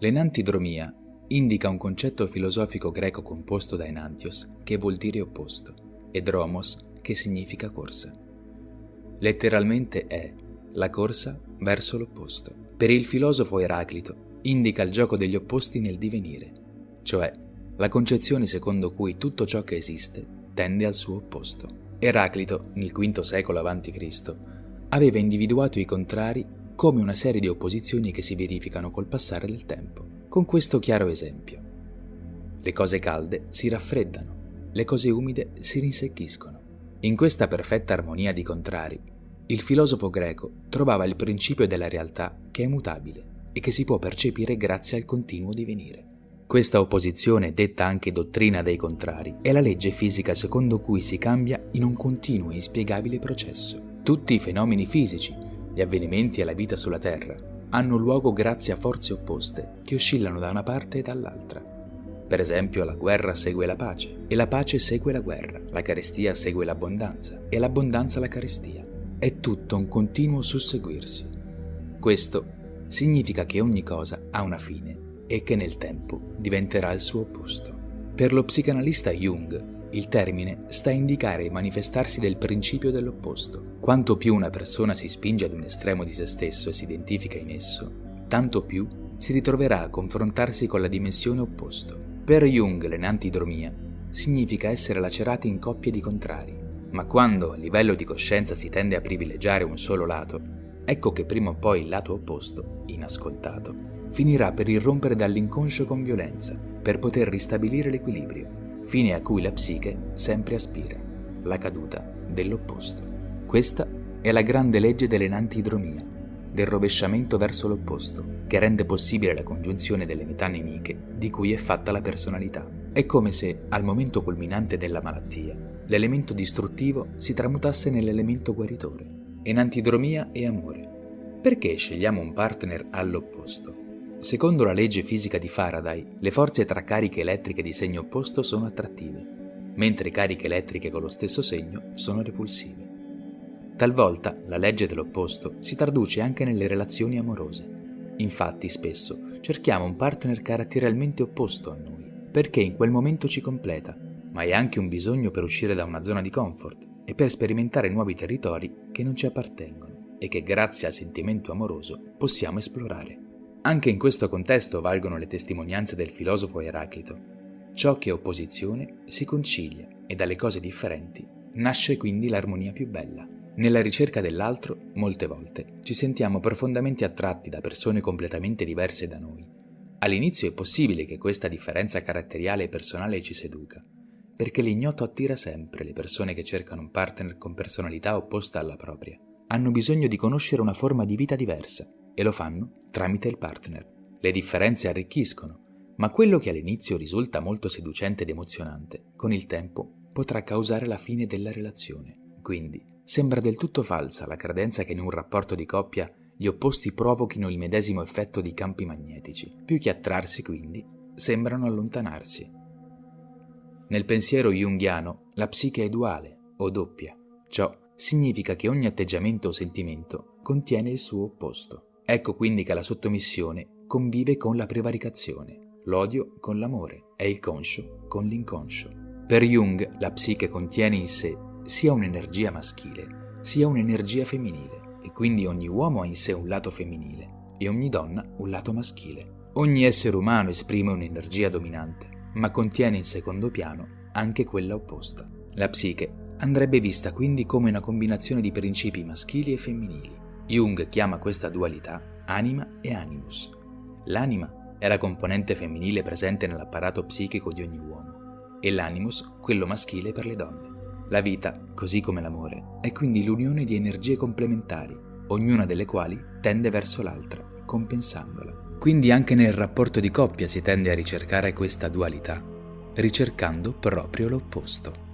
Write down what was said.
L'enantidromia indica un concetto filosofico greco composto da enantios, che vuol dire opposto, e dromos, che significa corsa. Letteralmente è la corsa verso l'opposto. Per il filosofo Eraclito indica il gioco degli opposti nel divenire, cioè la concezione secondo cui tutto ciò che esiste tende al suo opposto. Eraclito, nel V secolo a.C., aveva individuato i contrari come una serie di opposizioni che si verificano col passare del tempo, con questo chiaro esempio. Le cose calde si raffreddano, le cose umide si rinsecchiscono. In questa perfetta armonia di contrari, il filosofo greco trovava il principio della realtà che è mutabile e che si può percepire grazie al continuo divenire. Questa opposizione, detta anche dottrina dei contrari, è la legge fisica secondo cui si cambia in un continuo e inspiegabile processo. Tutti i fenomeni fisici, gli avvenimenti e la vita sulla Terra hanno luogo grazie a forze opposte che oscillano da una parte e dall'altra. Per esempio, la guerra segue la pace e la pace segue la guerra, la carestia segue l'abbondanza e l'abbondanza la carestia. È tutto un continuo susseguirsi. Questo significa che ogni cosa ha una fine e che nel tempo diventerà il suo opposto. Per lo psicanalista Jung, il termine sta a indicare il manifestarsi del principio dell'opposto. Quanto più una persona si spinge ad un estremo di se stesso e si identifica in esso, tanto più si ritroverà a confrontarsi con la dimensione opposto. Per Jung l'enantidromia significa essere lacerati in coppie di contrari, ma quando a livello di coscienza si tende a privilegiare un solo lato, ecco che prima o poi il lato opposto, inascoltato, finirà per irrompere dall'inconscio con violenza, per poter ristabilire l'equilibrio, fine a cui la psiche sempre aspira, la caduta dell'opposto. Questa è la grande legge dell'enantidromia, del rovesciamento verso l'opposto, che rende possibile la congiunzione delle metà nemiche di cui è fatta la personalità. È come se, al momento culminante della malattia, l'elemento distruttivo si tramutasse nell'elemento guaritore. Enantidromia e amore. Perché scegliamo un partner all'opposto? Secondo la legge fisica di Faraday, le forze tra cariche elettriche di segno opposto sono attrattive, mentre cariche elettriche con lo stesso segno sono repulsive. Talvolta la legge dell'opposto si traduce anche nelle relazioni amorose. Infatti spesso cerchiamo un partner caratterialmente opposto a noi, perché in quel momento ci completa, ma è anche un bisogno per uscire da una zona di comfort e per sperimentare nuovi territori che non ci appartengono e che grazie al sentimento amoroso possiamo esplorare. Anche in questo contesto valgono le testimonianze del filosofo Eraclito. Ciò che è opposizione si concilia e dalle cose differenti nasce quindi l'armonia più bella. Nella ricerca dell'altro, molte volte, ci sentiamo profondamente attratti da persone completamente diverse da noi. All'inizio è possibile che questa differenza caratteriale e personale ci seduca, perché l'ignoto attira sempre le persone che cercano un partner con personalità opposta alla propria. Hanno bisogno di conoscere una forma di vita diversa e lo fanno tramite il partner. Le differenze arricchiscono, ma quello che all'inizio risulta molto seducente ed emozionante, con il tempo potrà causare la fine della relazione. Quindi sembra del tutto falsa la credenza che in un rapporto di coppia gli opposti provochino il medesimo effetto di campi magnetici. Più che attrarsi, quindi, sembrano allontanarsi. Nel pensiero junghiano la psiche è duale o doppia. Ciò significa che ogni atteggiamento o sentimento contiene il suo opposto. Ecco quindi che la sottomissione convive con la prevaricazione, l'odio con l'amore e il conscio con l'inconscio. Per Jung la psiche contiene in sé sia un'energia maschile sia un'energia femminile e quindi ogni uomo ha in sé un lato femminile e ogni donna un lato maschile. Ogni essere umano esprime un'energia dominante, ma contiene in secondo piano anche quella opposta. La psiche andrebbe vista quindi come una combinazione di principi maschili e femminili Jung chiama questa dualità anima e animus. L'anima è la componente femminile presente nell'apparato psichico di ogni uomo e l'animus quello maschile per le donne. La vita, così come l'amore, è quindi l'unione di energie complementari, ognuna delle quali tende verso l'altra, compensandola. Quindi anche nel rapporto di coppia si tende a ricercare questa dualità, ricercando proprio l'opposto.